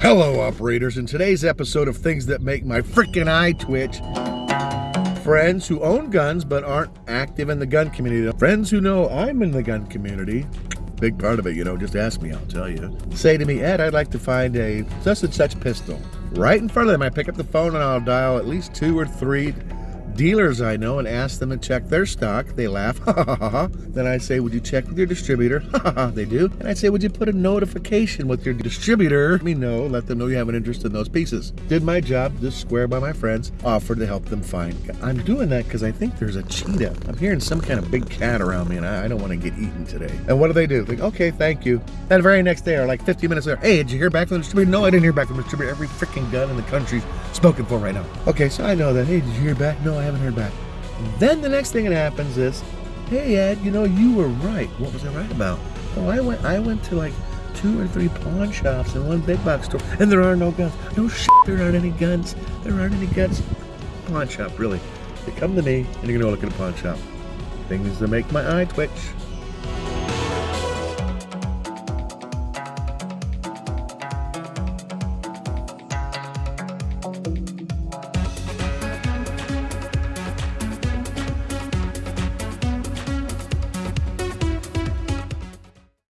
Hello, operators. In today's episode of Things That Make My Freaking Eye Twitch, friends who own guns but aren't active in the gun community, friends who know I'm in the gun community, big part of it, you know, just ask me, I'll tell you, say to me, Ed, I'd like to find a such and such pistol. Right in front of them, I pick up the phone and I'll dial at least two or three dealers I know and ask them to check their stock. They laugh, ha ha ha ha. Then I say, Would you check with your distributor? Ha ha ha, they do. And I say, Would you put a notification with your distributor? Let me know, let them know you have an interest in those pieces. Did my job, just square by my friends, offered to help them find. I'm doing that because I think there's a cheetah. I'm hearing some kind of big cat around me and I, I don't want to get eaten today. And what do they do? Like, okay, thank you. That very next day, or like 15 minutes later, hey, did you hear back from the distributor? No, I didn't hear back from the distributor. Every freaking gun in the country's spoken for right now. Okay, so I know that. Hey, did you hear back? No, I haven't heard back. Then the next thing that happens is, hey Ed, you know you were right. What was I right about? Oh, I went I went to like two or three pawn shops and one big box store, and there are no guns. No shit, there aren't any guns. There aren't any guns. Pawn shop, really. You come to me and you're gonna go look at a pawn shop. Things that make my eye twitch.